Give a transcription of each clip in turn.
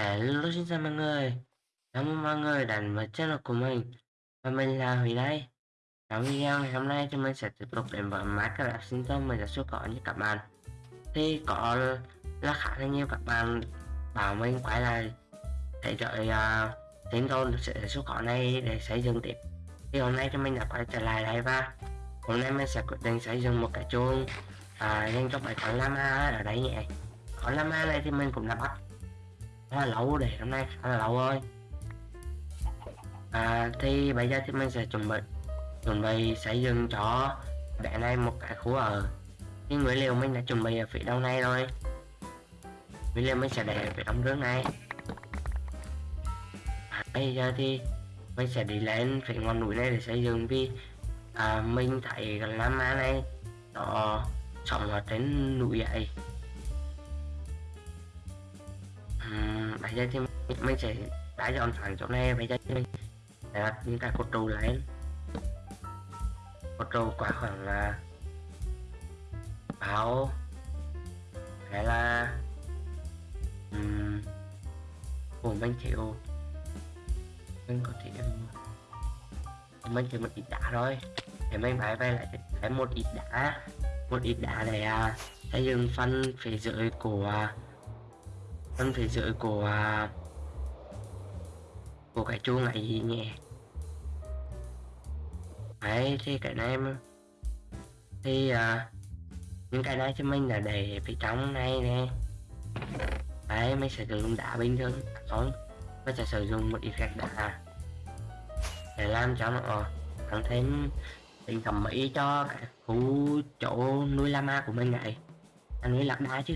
Hello xin chào mọi người. Cảm ơn mọi người đã đến với channel của mình. Và mình là Huy đây. Trong video ngày hôm nay thì mình sẽ tiếp tục đến với Minecraft Simson mình đã xuất có như các bạn. Thì có là khá là nhiều các bạn bảo mình quay lại để đợi uh, tiến độ sẽ xuất khẩu này để xây dựng tiếp. Thì hôm nay thì mình đã quay trở lại đây và hôm nay mình sẽ quyết định xây dựng một cái chuông uh, à, dành cho bài toán lama ở đây nhé. Con lama này thì mình cũng đã bắt nó là lâu để hôm nay khá là lẩu thôi. à, thì bây giờ thì mình sẽ chuẩn bị chuẩn bị xây dựng cho bạn này một cái khu ở. Thì nguyên liệu mình đã chuẩn bị ở phía đông này rồi. Nguyên liệu mình sẽ để ở phía đông rương này. À, bây giờ thì mình sẽ đi lên phía ngọn núi này để xây dựng vì à, mình thấy cái lá má này nó sống ở trên núi vậy bây giờ thì mình sẽ đã dọn thẳng chỗ này bây giờ thì mình sẽ đặt những cái cột trụ lên cột trụ quá khoảng à, là báo hay là um, của mình chịu mình có thể mình chỉ một ít đá thôi. Để mình phải về lại thêm một ít đá. Một ít đá để à, xây dựng phân phía dưới của phân phía dưới của của cái chuông này gì nhỉ? Đấy thì cái này thì à, những cái này cho mình là để phía trong này nè. Đấy mình sẽ sử dụng đá bình thường không mình sẽ sử dụng một ít gạch đá để làm cho nó tăng thêm tính thẩm mỹ cho cái khu chỗ nuôi lama của mình này. Anh nuôi lạc đá chứ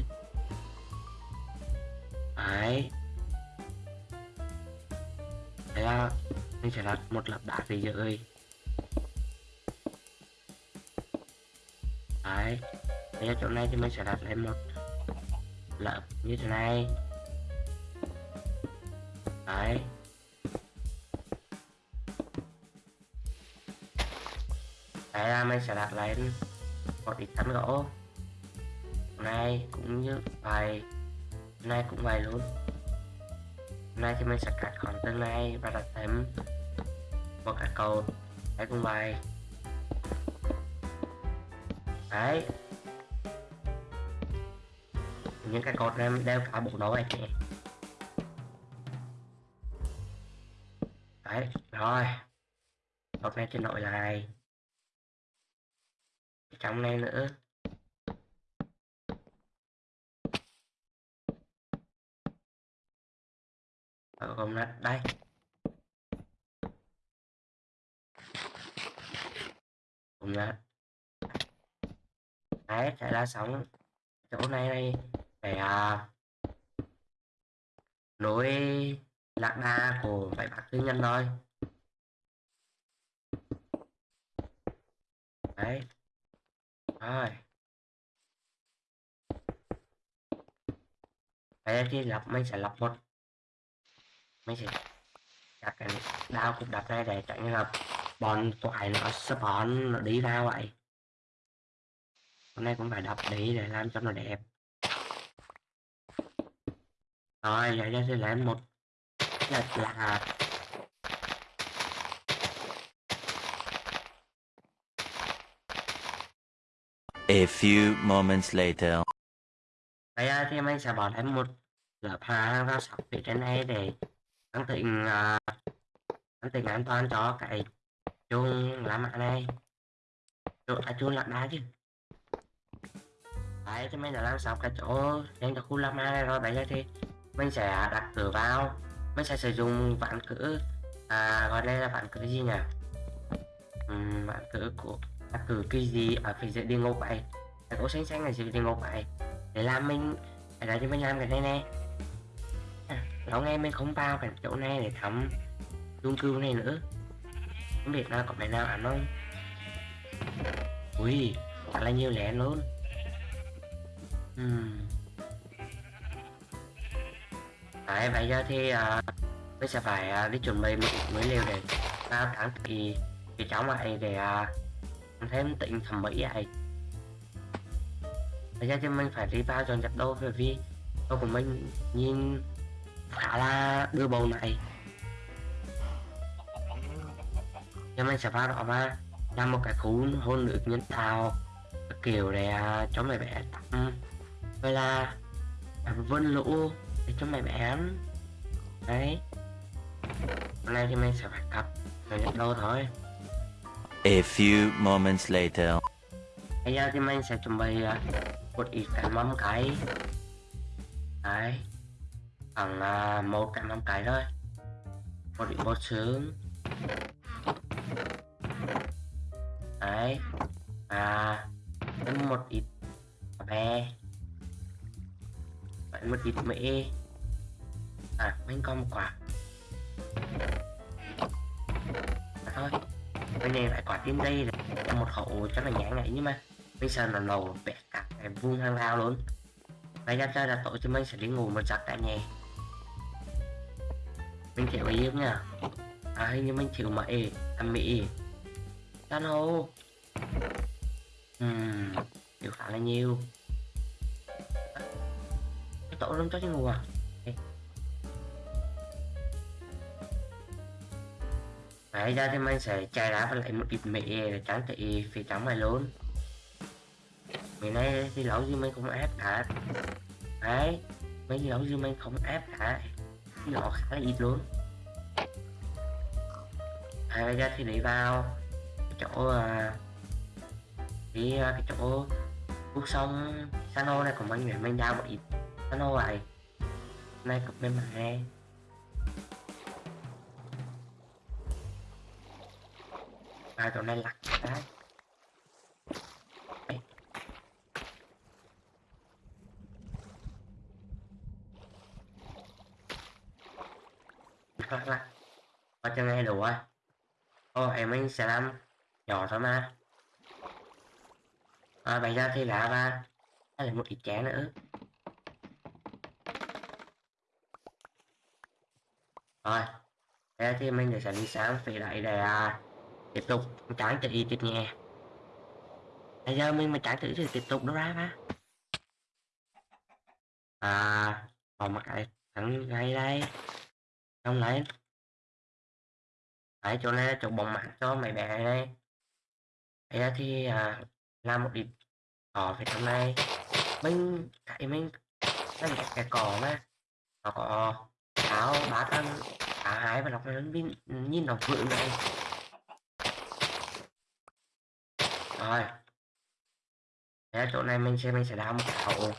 đấy. Thế là mình sẽ đặt một lập đá gì dưới đấy. Bây giờ chỗ này thì mình sẽ đặt lên một lập như thế này. Đấy. Đấy là mình sẽ đặt lên một ít tấm gỗ. Này, cũng như vài nay cũng vậy luôn. Nay thì mình sẽ cắt khoảng tương này và đặt thêm một cái cầu. Đấy cũng vậy. Đấy. Những cái cột này đều cả bộ đấu này chị. Đấy, rồi. Cột này trên nội lại. Trong này nữa. Ờ, gom gồm đây. Gom là đấy sẽ là sống chỗ này đây để à, nối lạc đa của bảy bạc tư nhân thôi. Đấy. Rồi. Đây thì lập mình sẽ lập một mình sẽ đặt cái đao cục đập này để tránh là bọn toại nó spawn nó đi ra vậy. Hôm nay cũng phải đập đi để làm cho nó đẹp. Rồi ra thì làm một là, là A few moments later. Bây giờ thì mình sẽ bỏ thêm một lớp hàng vào sọc phía trên này để anh tính uh, anh tính an toàn cho cái chuông lá mạ này. Chuông à, chuông lạc đá chứ. Đấy thì mình đã làm xong cái chỗ dành cái khu llama này rồi. Bây giờ thì mình sẽ đặt cửa vào. Mình sẽ sử dụng vạn cử à, gọi đây là vạn cử gì nhỉ? Uhm, ván của đặt cửa cái gì ở phía dưới đi ngô vậy cái cổ xanh xanh là gì đi ngô vậy để làm mình để là cho mình làm cái này nè sáng em mình không vào cái chỗ này để thăm chung cư này nữa. Không biết là có phải nào ăn không? Ui thật là nhiều lẻ luôn. Uhm. Đấy, bây giờ thì à, mình sẽ phải à, đi chuẩn bị một mới liều để vào tháng thì thì cháu này để à, thêm tịnh thẩm mỹ vậy bây giờ thì mình phải đi vào dọn dẹp đồ bởi vì đồ của mình nhìn khá là đưa bầu này. Cho mình sẽ vào đó và làm một cái khu hôn nước nhân tạo. Kiểu để à, cho mấy bé tắm. Vậy là à, vân lũ để cho mấy bé đấy. Hôm nay thì mình sẽ phải cặp rồi nhập đâu thôi. A few moments later. bây giờ thì mình sẽ chuẩn bị à, một ít cái mắm cái đấy khoảng một trăm năm cái thôi. Một ít bột sướng. Đấy. À thêm một ít bè vậy một ít mễ à mình có một quả. À, thôi bên này lại quả tim đây là một khẩu chắc là nhãn này nhưng mà bây giờ là lầu bẹt cả cái vuông hàng lao luôn. Bây giờ ra là tổ cho mình sẽ đi ngủ một giấc tại nhà mình chịu ý nha à hình như mình chịu mà e ăn mỹ. Tan hô Ừm, chịu khá là nhiều. Cái tổ lắm cho chứ ngủ à? Đấy ra thì mình sẽ chạy đá và lấy một ít mì để trắng trị phía trắng này luôn. Mình nay thì lâu gì mình không ép cả Đấy Mấy lâu gì mình không ép cả nó khá là ít luôn. À, bây giờ thì lấy vào cái chỗ à, đi à, cái chỗ cuộc sông Sano này của mình để mình đào một ít Sano lại. Này cục bên mặt này à chỗ này lặt đấy Đây. lặt lặt ở chân này đủ rồi Ồ, sẽ làm nhỏ thôi mà à, bây giờ thì lạ và đây là một ít chén nữa. Rồi thế thì mình sẽ đi sáng về lại để à, tiếp tục. Tráng tự tiếp nhẹ bây giờ mình mà tráng tự thì tiếp tục nó ra mà à còn một cái thằng ngay đây. Không lấy. Đấy, chỗ này là chỗ bóng mát cho mấy bé này đây. Thì à, làm một ít cỏ về trong này. Mình thấy mình cái cái, cái cỏ mà nó có áo bá thân cả hai và lọc nó nhìn, ừ, nhìn nó vượng này. Rồi. Thế chỗ này mình sẽ mình sẽ đào một khẩu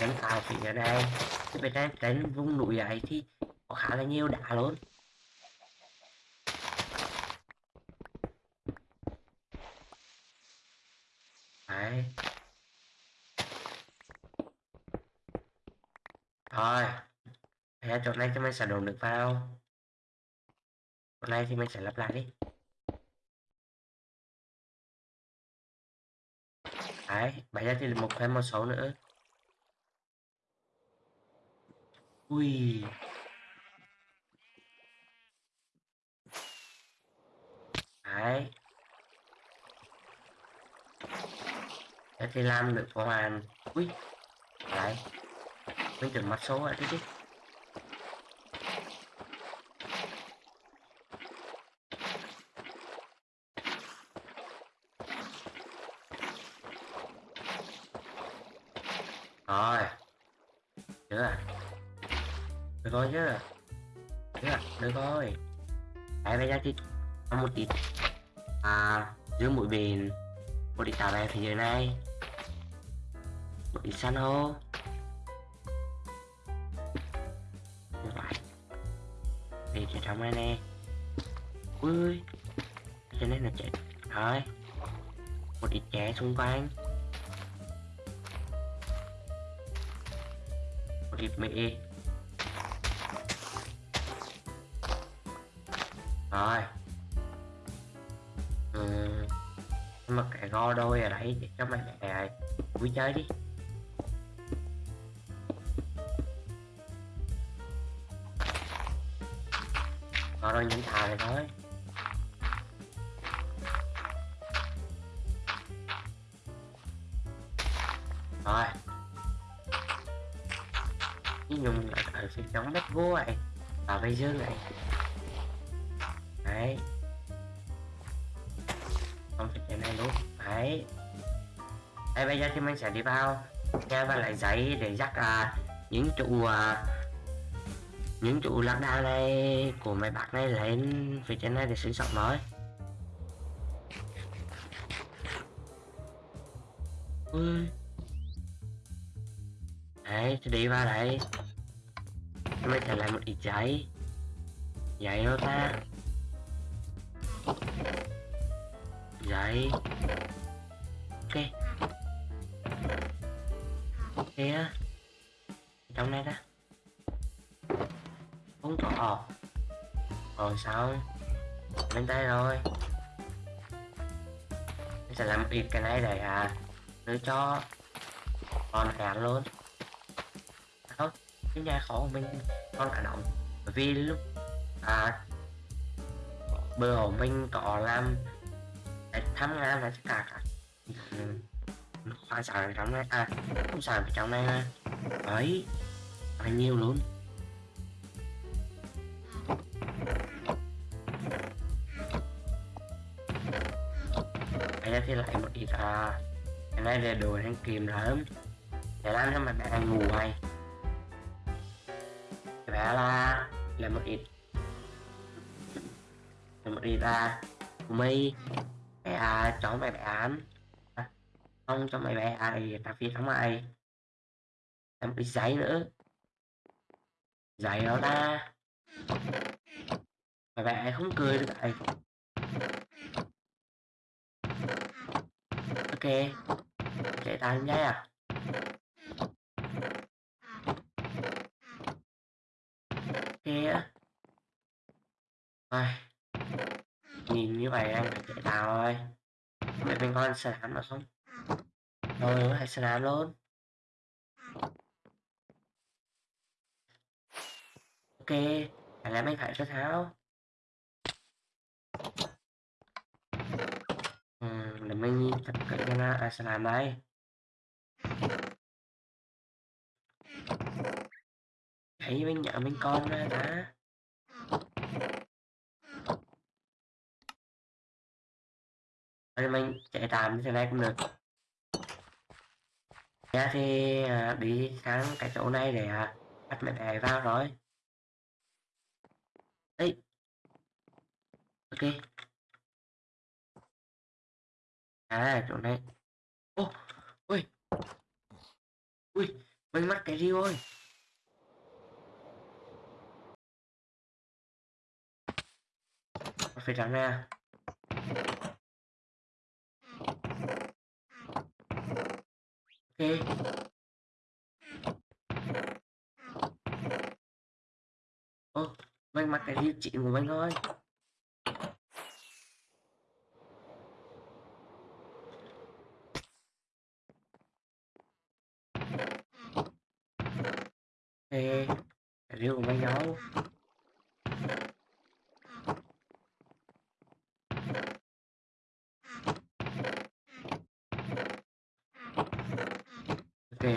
đánh tài phía ở đây. Cái bên đây đánh vùng núi ấy thì có khá là nhiều đá luôn. Đấy. Rồi. Thế chỗ này cho mình sẽ đồn được vào. Chỗ này thì mình sẽ lắp lại đi. Đấy, bây giờ thì một thêm một số nữa. Ui. Đấy. Thế thì làm được hoàn Ui, Lại. Mình tưởng mặt số lại thế chứ. Rồi. Chưa à? Được rồi chứ. Chưa à? Được rồi Đấy bây giờ thì một ít. À Giữ mũi bền. Một ít tạo bè thế giới này bị san hô Như vậy Thì chạy trong đây nè. Ui. Cho nên là chạy. Thôi, Một ít trẻ xung quanh. Một ít mì Rồi. Ừ. Nhưng mà cái go đôi ở đấy để cho mày mẹ vui chơi đi. Go những thà này thôi. Rồi. Cái nhung lại ở phía chống đất gỗ này và bây giờ này đấy. Không phải cái này luôn. Đấy. Đây bây giờ thì mình sẽ đi vào. Nghe và lấy giấy để dắt à, những trụ à, những trụ lạc đà này của mấy bác này lên phía trên này để sinh sống nói ui. Đấy thì đi vào đây. Mày trả lại một ít giấy. Giấy đâu ta? Giấy. Ok. Ok á. Trong này đó không có rồi sao? Lên đây rồi. Mình sẽ làm việc ít cái này để à. Đưa cho con cả luôn. Không cái nhà khó của mình, con cả động bởi vì lúc à bữa hôm mình có làm Để thăm ngàn là tất cả cả ừ, khoa sản trong này à không sản trong này đấy bao nhiêu luôn. Thì à cái này là đồ đang kìm lắm. Để làm cho mà bạn ngủ hay bé là là một ít. Là một ít là của mẹ bé à chọn mày bạn à, không cho mày bé à thì ta phi thắng mày. Làm một ít giấy nữa. Giấy đó ta. Mày bé không cười được vậy ok chạy ta lên giấy à ok á. Ai nhìn như vậy anh phải chạy tàu rồi để mình con sẽ đám nó không? Thôi hãy sẽ đám luôn. Ok phải làm anh phải cho tháo ừ, để mình tập cận cái nó à, sẽ làm đây thấy bên nhà bên con ra đã. Rồi mình chạy tạm như thế này cũng được. Ra thì à, đi sang cái chỗ này để à, bắt mẹ đẻ vào rồi. Đấy Ok. À chỗ này. Ô, Ui. Ui Mình mắc cái gì ôi phải trắng ra. Ok. Ô mình mặc cái gì chị của mình thôi. Ê, cái điều của mình đâu ok.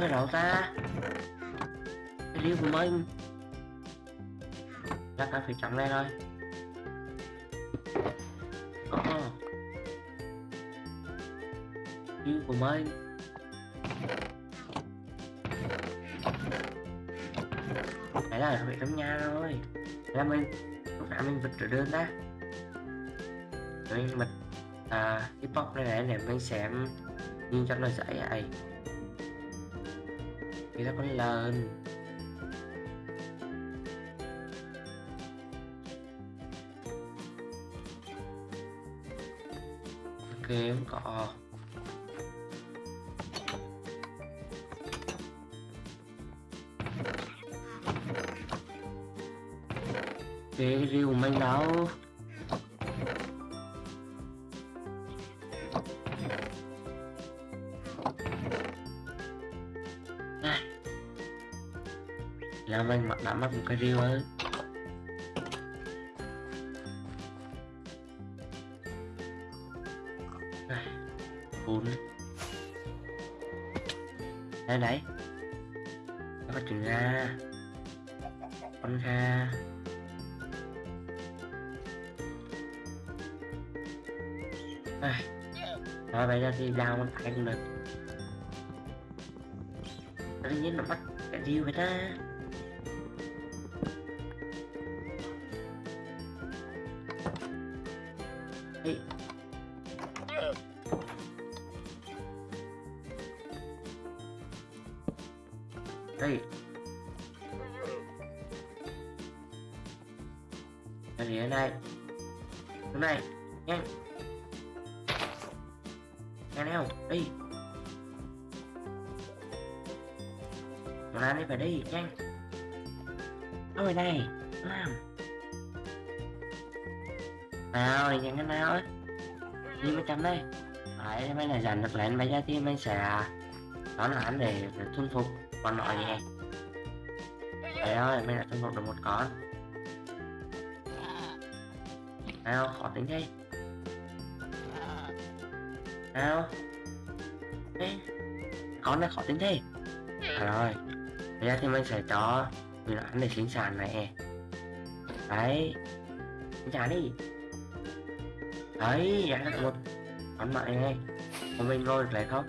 Ở đâu ta. Cái điều của mình. Chắc ta phải chọn đây thôi. Của mình Đấy là phải trong nhà rồi là mình lúc nãy mình vứt trở đơn đó rồi mình à, cái box này này để mình xem. Nhìn cho nó dễ vậy. Thì nó con lớn ok không có. Cái riêu manh đâu Này. làm anh mặc đã mất một cái riêu ấy. Ai, Buồn Đây đấy lao đào con phải cũng được Tự nhiên nó bắt cái điều vậy ta. Bây sẽ đón hắn để, để thuần phục con nọ nhé. Đấy ơi, mình đã thuần phục được một con. Nào, khó tính thế Nào. Ê, con này khó tính thế. À rồi, bây giờ thì mình sẽ cho người hắn để sinh sản này. Đấy, sinh sản đi. Đấy, ra được một con mại này. Còn mình ngồi được lại không?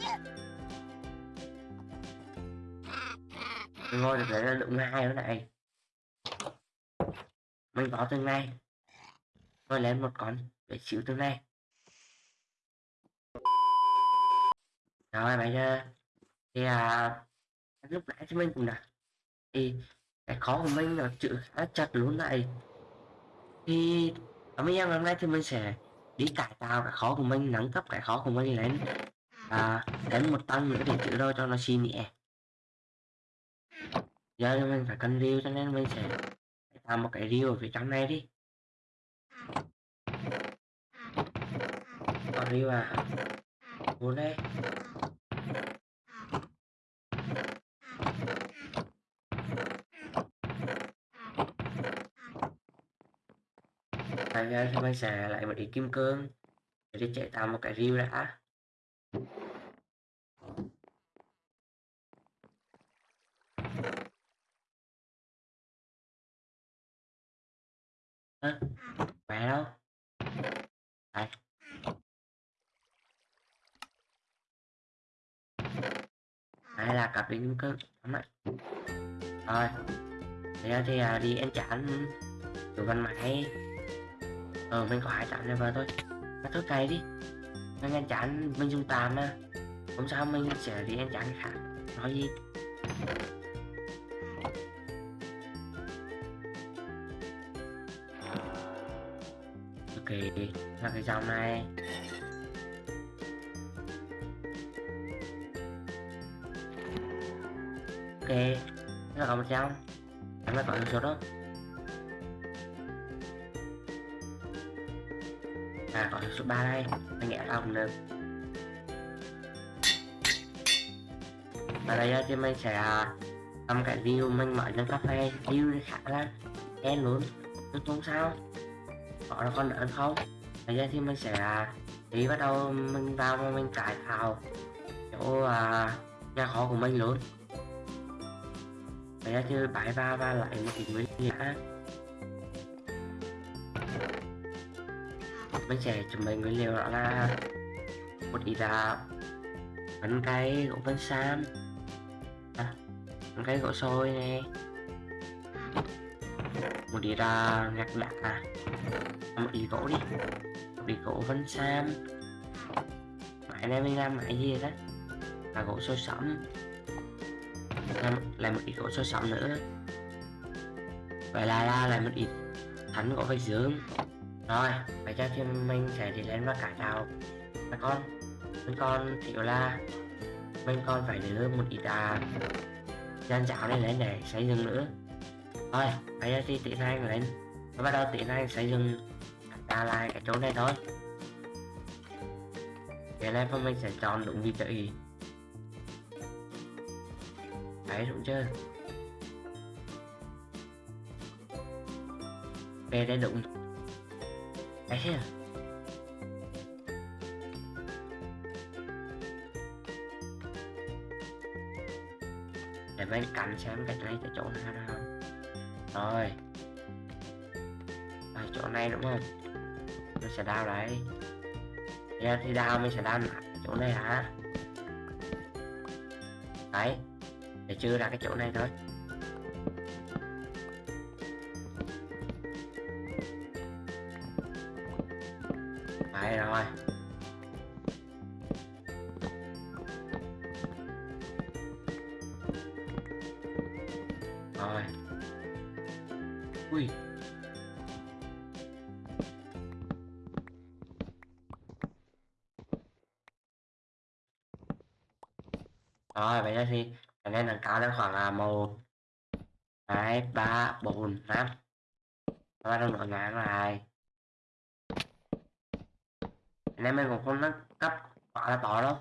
Ngôi ngồi được lại là lượng hai nữa này. Mình có tương lai. Tôi lấy một con để chịu tương lai. Rồi bây giờ thì à, lúc nãy thì mình cũng đã thì cái khó của mình là chữ khá chặt luôn này. Thì ở mấy em hôm nay thì mình sẽ đi cải tạo cái khó của mình nâng cấp cái khó của mình lên. À, đến một tầng nữa để chữ đôi cho nó xin nhẹ giờ thì mình phải cần riêu cho nên mình sẽ làm một cái riêu ở phía trong này đi. Có riêu à vô đây bây giờ thì mình sẽ lại một ít kim cương để chạy tạo một cái riêu đã ơ mẹ đâu đây đây là đi lắm ạ rồi. Thế thì à, đi ăn chán chủ văn máy ờ mình có hai chán này vào thôi. Mà thôi cày đi. Mình ăn chán mình dùng tàn mà không sao mình sẽ đi ăn chán cái khác nói gì? Ok. Là cái dòng này. Ok. Nó còn một em mới có số đó. À có số 3 đây. Mình nhẹ không được. Và đây thì mình sẽ làm cái view mình mở lên cafe, view khá là đen luôn. Nhưng không sao. Họ là con đỡ không? Bây giờ thì mình sẽ à, đi bắt đầu mình vào mà mình cải tạo chỗ uh, nhà kho của mình luôn. Đấy là thì bãi va va lại một ít nguyên liệu đã. mình chuẩn bị nguyên liệu đó là một ít là bánh cây gỗ bánh sam à, bánh cây gỗ sôi nè. Một ít là gạch à. Một ít gỗ đi. Một ít gỗ bánh sam mãi nay mình làm mãi gì đó? Là gỗ sôi sẫm làm lại một ít gỗ soi sắm nữa. Vậy là là lại một ít thánh gỗ vách dương. Rồi bây giờ thì mình sẽ đi lên và cải tạo. Các con, mình còn thiếu là, mình còn phải đưa một ít à gian giáo này lên để xây dựng nữa. Thôi bây giờ thì tiến hành lên và bắt đầu tiến hành xây dựng ta lại cái chỗ này thôi. Cái này mình sẽ chọn đúng vị trí đấy đúng chưa ok đấy đúng đấy chưa để bên cắn xem cái này cái chỗ nào nào rồi. À, chỗ này đúng không? Mình sẽ đào đấy yeah, dạ, thì đào mình sẽ đào chỗ này hả? Đấy để chưa ra cái chỗ này thôi. Đấy rồi. Rồi. Ui. Rồi vậy đó thì nên này cao lên khoảng là một hai ba bốn năm. Ba đầu nổi ngang lại cái này mình cũng không nâng cấp quá là to đâu.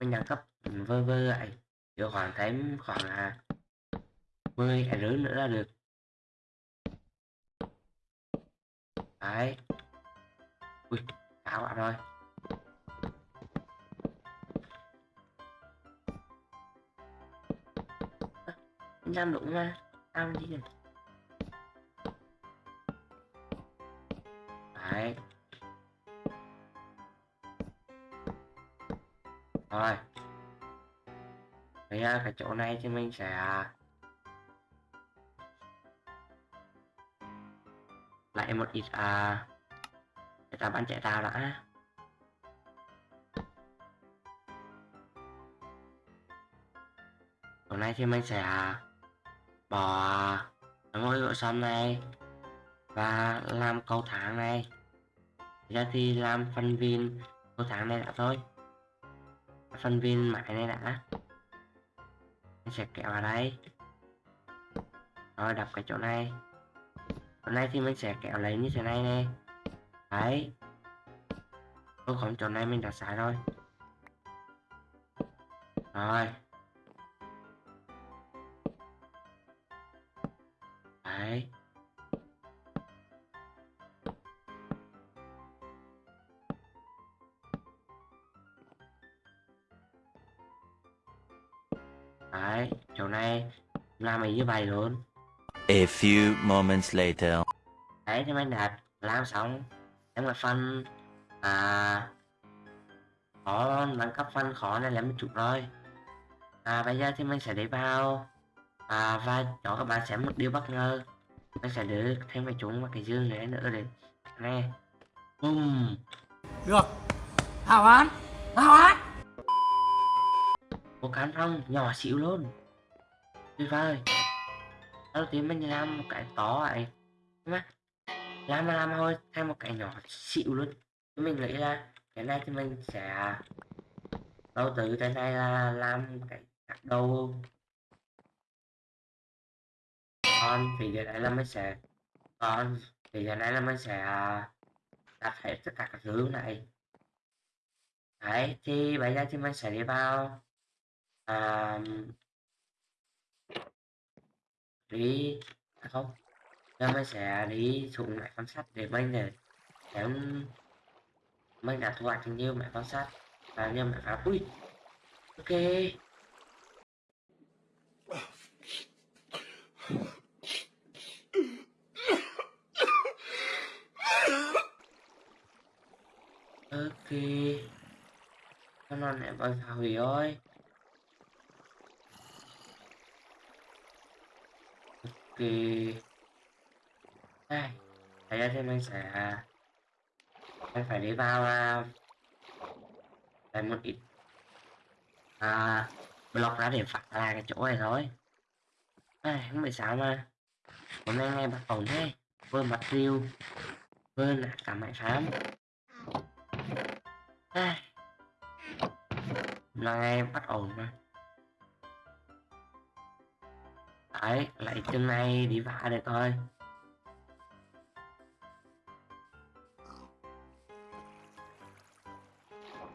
Mình nâng cấp vơ vơ lại, được khoảng thêm khoảng là 10 cái rưỡi nữa là được. Đấy. Ui cao bạn rồi. Ơ, mình đúng mà làm gì vậy đấy. Rồi. Bây giờ cái chỗ này thì mình sẽ à, lại một ít à để ta bán chạy tàu đã. Hôm nay thì mình sẽ à, bỏ ngôi gỗ xóm này và làm cầu thang này. Ra thì làm phần viên cầu thang này đã thôi. Phần viên mãi này đã. Mình sẽ kéo vào đây. Rồi đập cái chỗ này. Chỗ này thì mình sẽ kéo lấy như thế này nè đấy. Ô không chỗ này mình đã xài rồi. Rồi. Đấy đấy chỗ này làm mình như vậy luôn. A few moments later. đấy thì mình đã làm xong. Em là phần à khó nâng cấp phần khó này là một chút rồi à bây giờ thì mình sẽ đi vào à và cho các bạn xem một điều bất ngờ mình sẽ đưa thêm cái chúng và cái dương này nữa để nè bùm Được. Hào án Hào án một cán rong nhỏ xíu luôn. Tuyệt vời. Đầu tiên mình làm một cái to đúng không? Làm mà làm thôi thêm một cái nhỏ xịu luôn. Mình nghĩ là cái này thì mình sẽ đầu tư cái này là làm cái đầu con thì giờ này là mình sẽ con thì giờ này là mình sẽ đặt hết tất cả các thứ này. Đấy thì bây giờ thì mình sẽ đi vào à, đi à không giờ mình sẽ đi xuống mẹ con sắt để mình à, để em mình đã thu hoạch nhiều mẹ con sắt và nhiều mẹ phá. Ui ok. Con non vâng, này phá hủy ơi. Ok. À, Đây thấy ra thêm anh sẽ à? em phải đi vào à, một ít à, block ra để phạt lại cái chỗ này thôi. Ai, không phải sao mà. Hôm nay ngay bắt ổn thế. Vừa mặt riêu vừa là cả máy phám Ai, à, là ngày bắt ổn mà đấy, lại chân này đi vả được thôi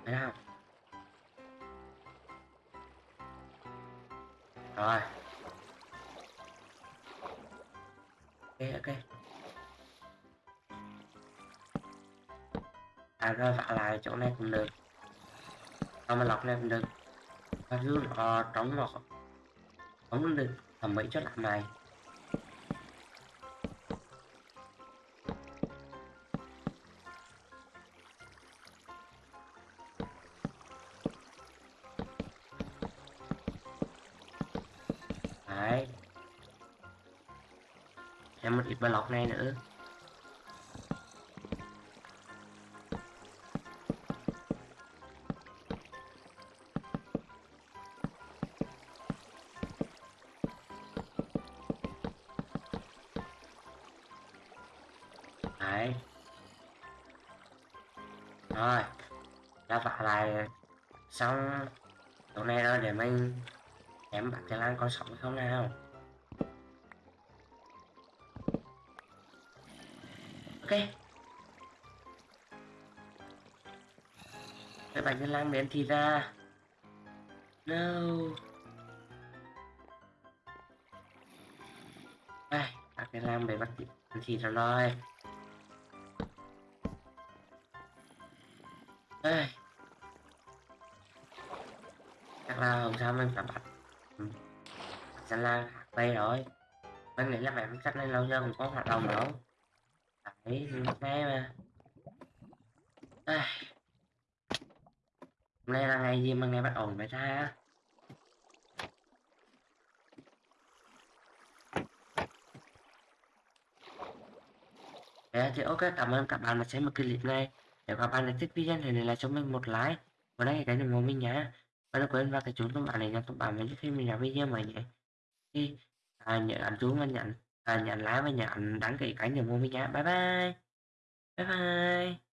thấy không? Rồi. Ok ok. À rồi vả lại chỗ này cũng được mà lọc lên được? Và rú nó trống một, không được thẩm mỹ cho làm này. Rồi. Đã vả lại xong chỗ này rồi để mình em bắt cái lan con sống không nào? Ok. Cái bánh cái lan biến thì ra. No đây bạch cái lan bị bắt thì ra rồi. Làm nghĩ lên lâu giờ mình có hoạt động đâu. Đấy nghe mà. À. hôm nay là ngày gì mà ngày bắt ổn vậy ta? Đấy, thì ok cảm ơn các bạn đã xem một clip này. Nếu các bạn thích video này để lại cho mình một like. Và đây cái ủng hộ mình nhé. Và đừng quên vào cái chuông thông báo này nha thông báo mình khi mình làm video mới nhé. Thì à, nhớ ấn chuông và nhận và nhận like và nhận đăng ký kênh để mua mình nhé bye bye. Bye bye.